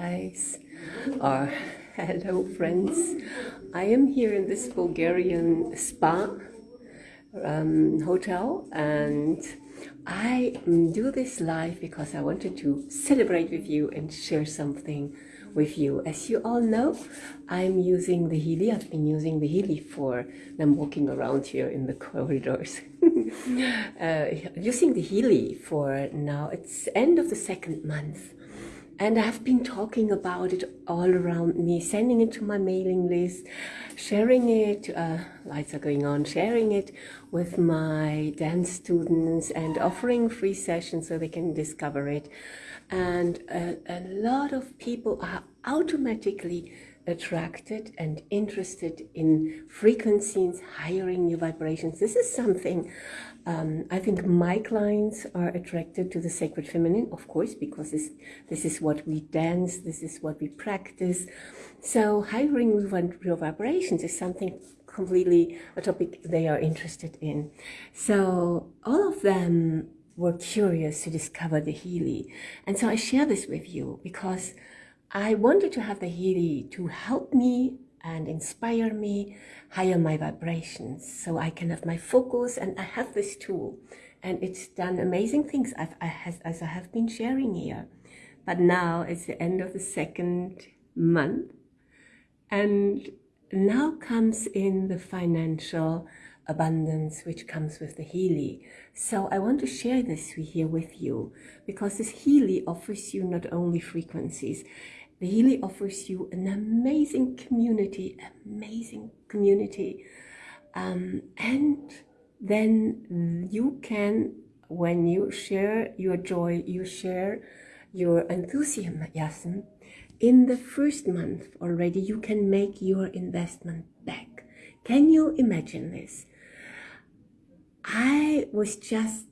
guys or hello friends. I am here in this bulgarian spa um, hotel and i do this live because i wanted to celebrate with you and share something with you. As you all know i'm using the healy i've been using the healy for i'm walking around here in the corridors. Uh, using the healy for now it's end of the second month and I've been talking about it all around me, sending it to my mailing list, sharing it, uh, lights are going on, sharing it with my dance students and offering free sessions so they can discover it. And a, a lot of people are automatically attracted and interested in frequencies, hiring new vibrations. This is something um, I think my clients are attracted to the sacred feminine, of course, because this, this is what we dance, this is what we practice. So hiring new vibrations is something completely a topic they are interested in. So all of them were curious to discover the Healy. And so I share this with you because I wanted to have the Healy to help me and inspire me, higher my vibrations so I can have my focus. And I have this tool and it's done amazing things I've, I has, as I have been sharing here. But now it's the end of the second month and now comes in the financial abundance which comes with the Healy. So I want to share this here with you because this Healy offers you not only frequencies, the Healy offers you an amazing community, amazing community. Um, and then you can, when you share your joy, you share your enthusiasm, in the first month already you can make your investment back. Can you imagine this? Was just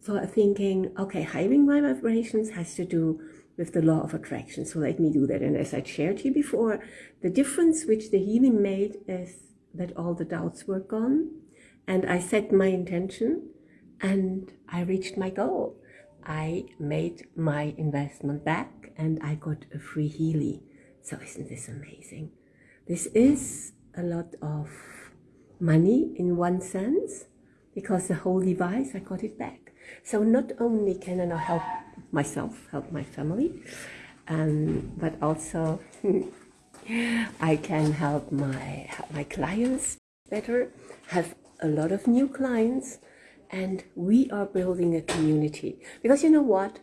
sort of thinking, okay, hiring my vibrations has to do with the law of attraction. So let me do that. And as I shared you before, the difference which the Healy made is that all the doubts were gone and I set my intention and I reached my goal. I made my investment back and I got a free Healy. So isn't this amazing? This is a lot of money in one sense because the whole device, I got it back. So not only can I now help myself, help my family, um, but also I can help my help my clients better, have a lot of new clients, and we are building a community. Because you know what?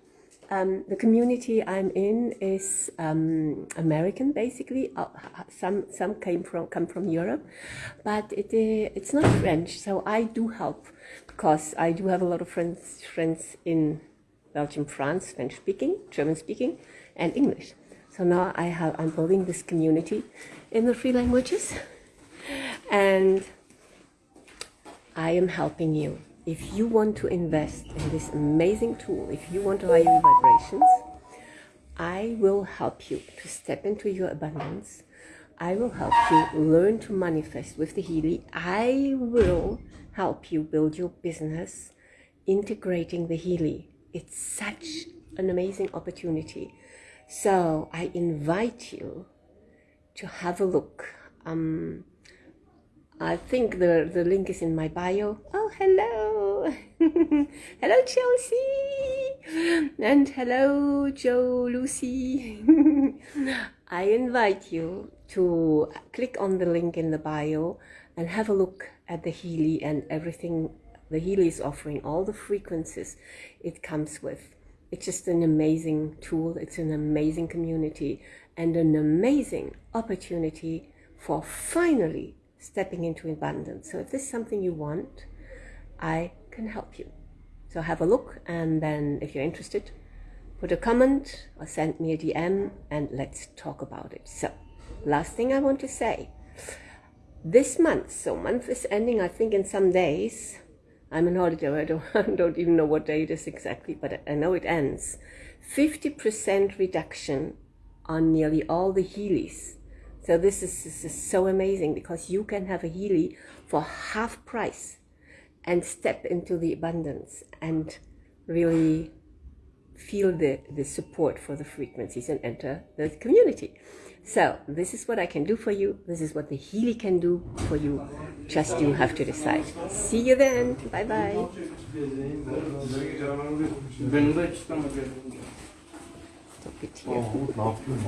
Um, the community I'm in is um, American, basically. Uh, some some came from come from Europe, but it uh, it's not French. So I do help because I do have a lot of friends friends in Belgium, France, French speaking, German speaking, and English. So now I have, I'm building this community in the three languages and I am helping you. If you want to invest in this amazing tool, if you want to your vibrations, I will help you to step into your abundance. I will help you learn to manifest with the Healy. I will help you build your business integrating the Healy it's such an amazing opportunity. So I invite you to have a look. Um, I think the, the link is in my bio. Oh, hello. hello, Chelsea. And hello, Joe, Lucy. I invite you to click on the link in the bio and have a look at the Healy and everything the Healy is offering all the frequencies it comes with. It's just an amazing tool. It's an amazing community and an amazing opportunity for finally stepping into abundance. So if this is something you want, I can help you. So have a look and then if you're interested, put a comment or send me a DM and let's talk about it. So last thing I want to say, this month, so month is ending I think in some days, I'm an auditor. I don't, I don't even know what day it is exactly, but I know it ends. 50% reduction on nearly all the Healys. So this is, this is so amazing because you can have a Healy for half price and step into the abundance and really feel the, the support for the frequencies and enter the community. So this is what I can do for you. This is what the Healy can do for you. Just you have to decide. See you then. Bye bye. 주변